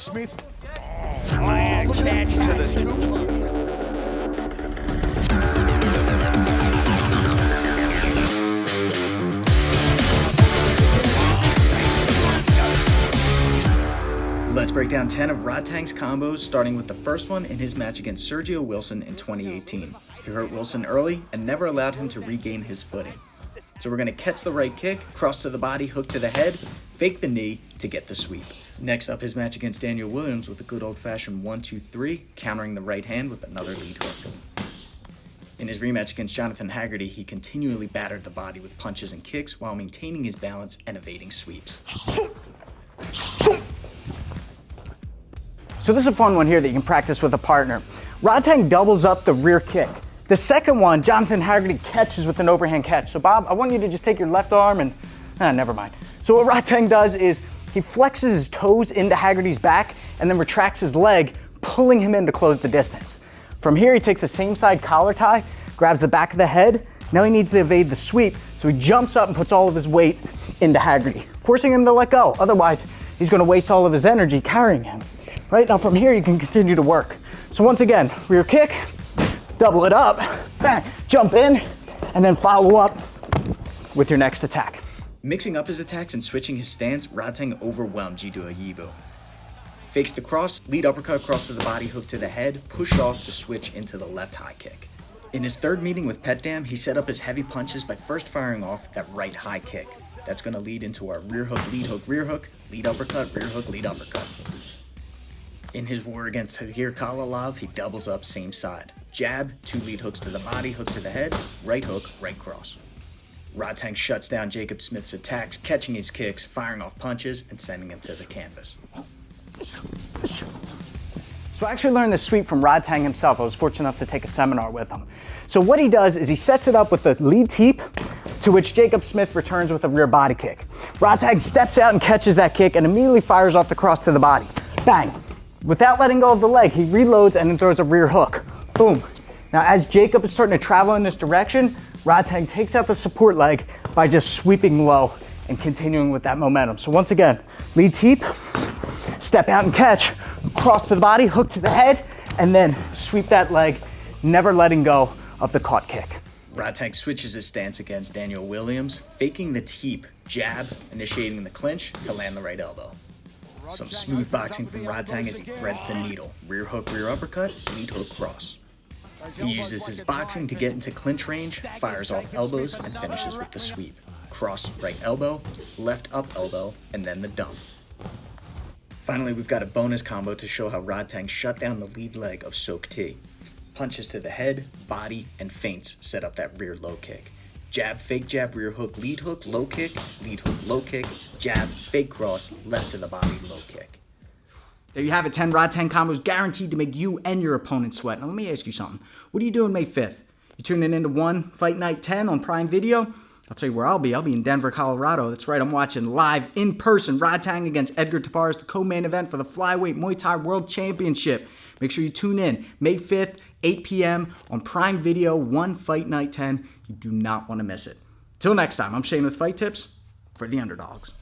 Smith. Oh, look catch to the two. Let's break down 10 of Rod Rodtang's combos, starting with the first one in his match against Sergio Wilson in 2018. He hurt Wilson early and never allowed him to regain his footing. So we're going to catch the right kick, cross to the body, hook to the head, fake the knee to get the sweep. Next up, his match against Daniel Williams with a good old-fashioned 1-2-3, countering the right hand with another lead hook. In his rematch against Jonathan Haggerty, he continually battered the body with punches and kicks while maintaining his balance and evading sweeps. So this is a fun one here that you can practice with a partner. Rodtang doubles up the rear kick. The second one, Jonathan Haggerty catches with an overhand catch. So Bob, I want you to just take your left arm and, ah, never mind. So what Rodtang does is he flexes his toes into Haggerty's back and then retracts his leg, pulling him in to close the distance. From here, he takes the same side collar tie, grabs the back of the head. Now he needs to evade the sweep, so he jumps up and puts all of his weight into Haggerty, forcing him to let go. Otherwise, he's gonna waste all of his energy carrying him. Right now from here, you can continue to work. So once again, rear kick, double it up, bang, jump in, and then follow up with your next attack. Mixing up his attacks and switching his stance, Rodtang overwhelmed Jiduo Yibu. Fakes the cross, lead uppercut, cross to the body, hook to the head, push off to switch into the left high kick. In his third meeting with Petchdam, he set up his heavy punches by first firing off that right high kick. That's going to lead into our rear hook, lead hook, rear hook, lead uppercut, rear hook, lead uppercut. In his war against Tahir Khalilov, he doubles up same side. Jab, two lead hooks to the body, hook to the head, right hook, right cross. Rodtang shuts down Jacob Smith's attacks, catching his kicks, firing off punches, and sending him to the canvas. So I actually learned this sweep from Rodtang himself. I was fortunate enough to take a seminar with him. So what he does is he sets it up with the lead teep, to which Jacob Smith returns with a rear body kick. Rodtang steps out and catches that kick and immediately fires off the cross to the body. Bang! Without letting go of the leg, he reloads and then throws a rear hook. Boom. Now as Jacob is starting to travel in this direction, Rodtang takes out the support leg by just sweeping low and continuing with that momentum. So once again, lead teep, step out and catch, cross to the body, hook to the head, and then sweep that leg, never letting go of the caught kick. Rodtang switches his stance against Daniel Williams, faking the teep, jab, initiating the clinch to land the right elbow. Some smooth boxing from Rodtang as he threads the needle. Rear hook, rear uppercut, lead hook, cross. He uses his boxing to get into clinch range, fires off elbows, and finishes with the sweep. Cross right elbow, left up elbow, and then the dump. Finally, we've got a bonus combo to show how Rodtang shut down the lead leg of Sok T. Punches to the head, body, and feints set up that rear low kick. Jab, fake jab, rear hook, lead hook, low kick, lead hook, low kick, jab, fake cross, left to the body, low kick. There you have it, 10 Rodtang combos guaranteed to make you and your opponent sweat. Now let me ask you something. What are you doing May 5th? You tuning into ONE Fight Night 10 on Prime Video? I'll tell you where I'll be. I'll be in Denver, Colorado. That's right, I'm watching live in person Rodtang against Edgar Tabares, the co-main event for the Flyweight Muay Thai World Championship. Make sure you tune in May 5th, 8 p.m. on Prime Video, ONE Fight Night 10. You do not want to miss it. Till next time, I'm Shane with Fight Tips for the Underdogs.